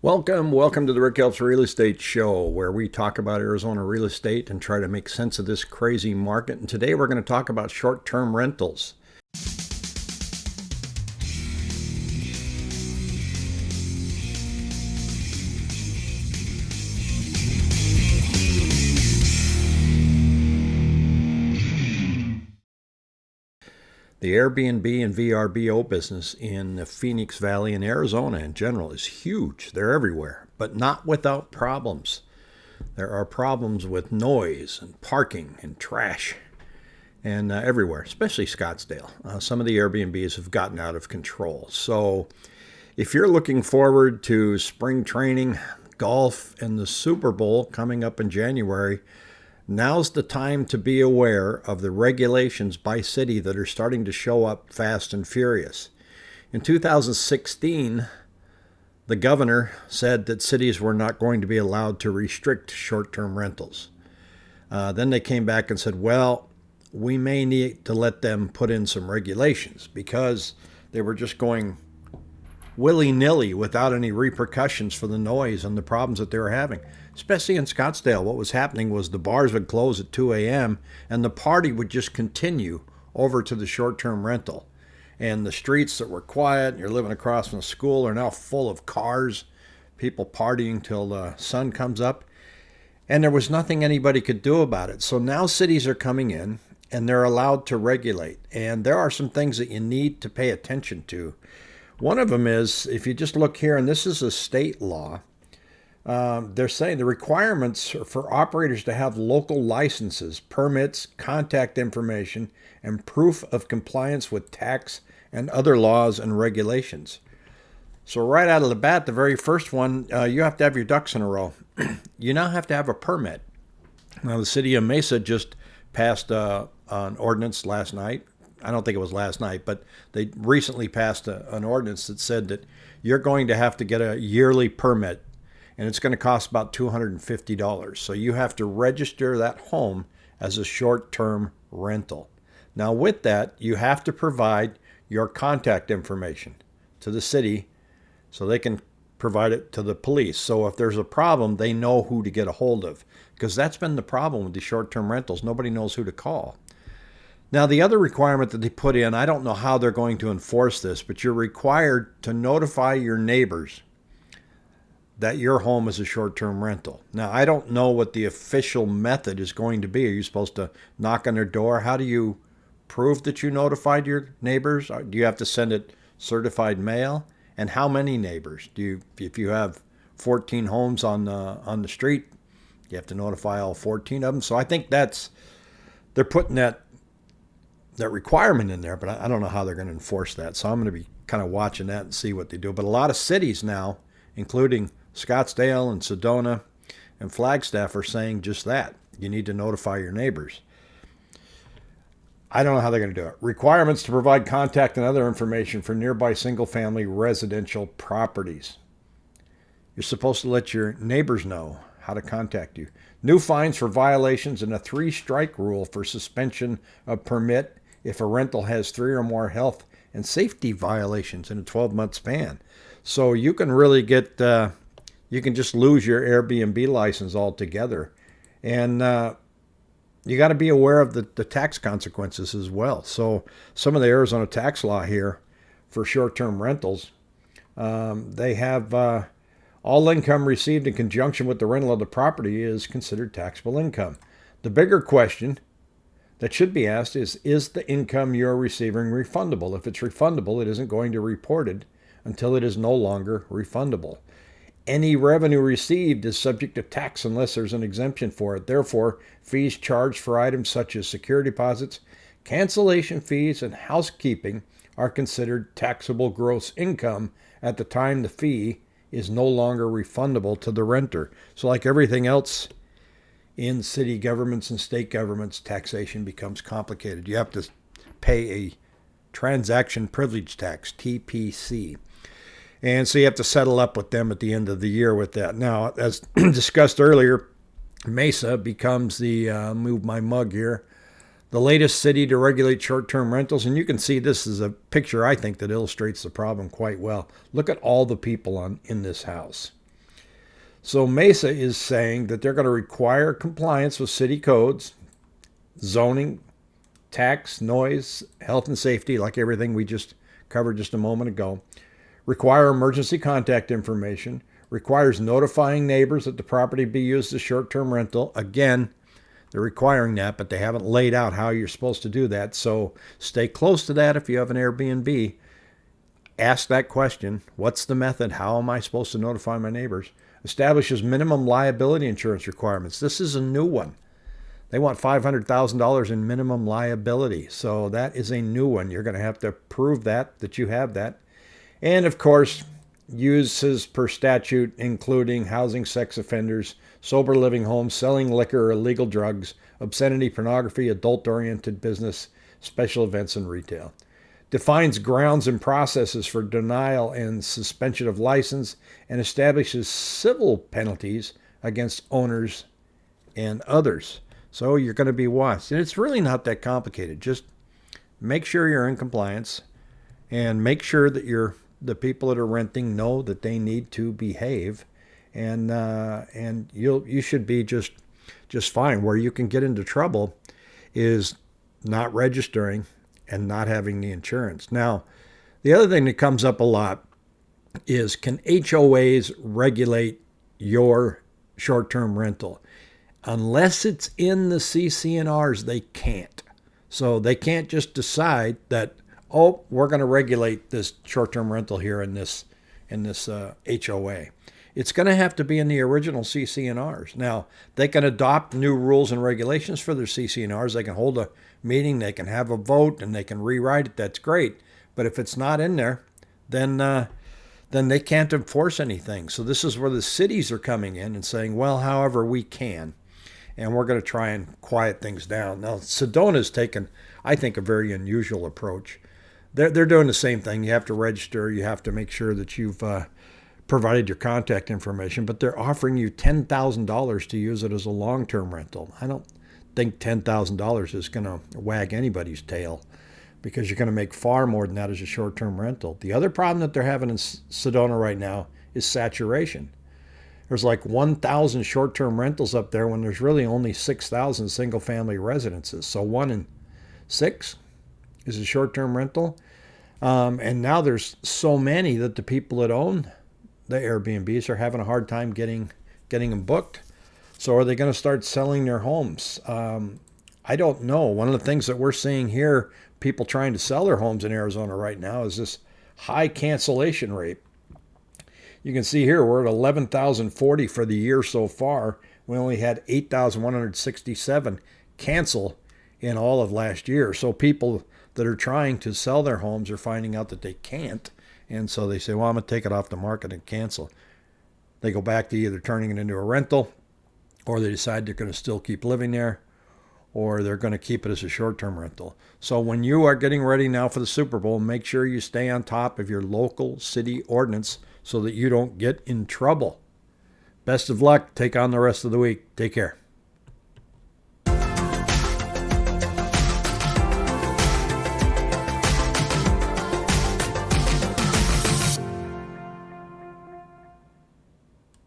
Welcome, welcome to the Rick Helps Real Estate Show, where we talk about Arizona real estate and try to make sense of this crazy market. And today we're going to talk about short term rentals. The Airbnb and VRBO business in the Phoenix Valley and Arizona in general is huge. They're everywhere, but not without problems. There are problems with noise and parking and trash and uh, everywhere, especially Scottsdale. Uh, some of the Airbnbs have gotten out of control. So if you're looking forward to spring training, golf, and the Super Bowl coming up in January, Now's the time to be aware of the regulations by city that are starting to show up fast and furious. In 2016, the governor said that cities were not going to be allowed to restrict short term rentals. Uh, then they came back and said, well, we may need to let them put in some regulations because they were just going willy nilly without any repercussions for the noise and the problems that they were having. Especially in Scottsdale, what was happening was the bars would close at 2 a.m. and the party would just continue over to the short term rental. And the streets that were quiet, and you're living across from the school, are now full of cars, people partying till the sun comes up. And there was nothing anybody could do about it. So now cities are coming in and they're allowed to regulate. And there are some things that you need to pay attention to. One of them is if you just look here, and this is a state law, um, they're saying the requirements for operators to have local licenses, permits, contact information, and proof of compliance with tax and other laws and regulations. So right out of the bat, the very first one, uh, you have to have your ducks in a row. you now have to have a permit. Now the city of Mesa just passed uh, an ordinance last night I don't think it was last night, but they recently passed a, an ordinance that said that you're going to have to get a yearly permit and it's going to cost about $250. So you have to register that home as a short term rental. Now, with that, you have to provide your contact information to the city so they can provide it to the police. So if there's a problem, they know who to get a hold of because that's been the problem with the short term rentals. Nobody knows who to call. Now, the other requirement that they put in, I don't know how they're going to enforce this, but you're required to notify your neighbors that your home is a short term rental. Now, I don't know what the official method is going to be. Are you supposed to knock on their door? How do you prove that you notified your neighbors? Do you have to send it certified mail? And how many neighbors? Do you, if you have 14 homes on the, on the street, you have to notify all 14 of them? So I think that's, they're putting that that requirement in there, but I, I don't know how they're going to enforce that. So I'm going to be kind of watching that and see what they do. But a lot of cities now, including Scottsdale and Sedona and Flagstaff, are saying just that. You need to notify your neighbors. I don't know how they're going to do it. Requirements to provide contact and other information for nearby single family residential properties. You're supposed to let your neighbors know how to contact you. New fines for violations and a three strike rule for suspension of permit if a rental has three or more health and safety violations in a 12 month span. So you can really get, uh, you can just lose your Airbnb license altogether. And uh, you got to be aware of the, the tax consequences as well. So some of the Arizona tax law here for short term rentals, um, they have uh, all income received in conjunction with the rental of the property is considered taxable income. The bigger question that should be asked is Is the income you're receiving refundable? If it's refundable, it isn't going to report it until it is no longer refundable. Any revenue received is subject to tax unless there's an exemption for it. Therefore, fees charged for items such as security deposits, cancellation fees, and housekeeping are considered taxable gross income at the time the fee is no longer refundable to the renter. So, like everything else in city governments and state governments, taxation becomes complicated. You have to pay a transaction privilege tax, TPT. And so you have to settle up with them at the end of the year with that. Now, as discussed earlier, Mesa becomes the, uh, move my mug here, the latest city to regulate short term rentals. And you can see this is a picture, I think, that illustrates the problem quite well. Look at all the people on, in this house. So Mesa is saying that they're going to require compliance with city codes, zoning, tax, noise, health and safety, like everything we just covered just a moment ago. Require emergency contact information. Requires notifying neighbors that the property be used as short-term rental. Again, they're requiring that, but they haven't laid out how you're supposed to do that. So stay close to that if you have an Airbnb. Ask that question. What's the method? How am I supposed to notify my neighbors? Establishes minimum liability insurance requirements. This is a new one. They want $500,000 in minimum liability. So that is a new one. You're going to have to prove that, that you have that. And of course, uses per statute, including housing sex offenders, sober living homes, selling liquor or illegal drugs, obscenity, pornography, adult oriented business, special events, and retail. Defines grounds and processes for denial and suspension of license and establishes civil penalties against owners and others. So you're going to be watched. And it's really not that complicated. Just make sure you're in compliance and make sure that you're the people that are renting know that they need to behave and uh, and you'll you should be just just fine. Where you can get into trouble is not registering and not having the insurance. Now the other thing that comes up a lot is can HOAs regulate your short-term rental? Unless it's in the CC&Rs, they can't. So they can't just decide that, oh, we're going to regulate this short-term rental here in this in this uh, HOA. It's going to have to be in the original CC&Rs. Now, they can adopt new rules and regulations for their CC&Rs. They can hold a meeting, they can have a vote, and they can rewrite it. That's great. But if it's not in there, then uh, then they can't enforce anything. So this is where the cities are coming in and saying, well, however we can and we're going to try and quiet things down. Now, Sedona's taken, I think, a very unusual approach. They're, they're doing the same thing. You have to register, you have to make sure that you've uh, provided your contact information, but they're offering you $10,000 to use it as a long term rental. I don't think $10,000 is going to wag anybody's tail because you're going to make far more than that as a short term rental. The other problem that they're having in Sedona right now is saturation there's like 1,000 short-term rentals up there when there's really only 6,000 single-family residences. So one in six is a short-term rental. Um, and now there's so many that the people that own the Airbnbs are having a hard time getting getting them booked. So are they going to start selling their homes? Um, I don't know. One of the things that we're seeing here, people trying to sell their homes in Arizona right now, is this high cancellation rate. You can see here we're at 11,040 for the year so far. We only had 8,167 cancel in all of last year. So people that are trying to sell their homes are finding out that they can't. And so they say, well, I'm going to take it off the market and cancel. They go back to either turning it into a rental or they decide they're going to still keep living there or they're going to keep it as a short term rental. So when you are getting ready now for the Super Bowl, make sure you stay on top of your local city ordinance so that you don't get in trouble. Best of luck. Take on the rest of the week. Take care.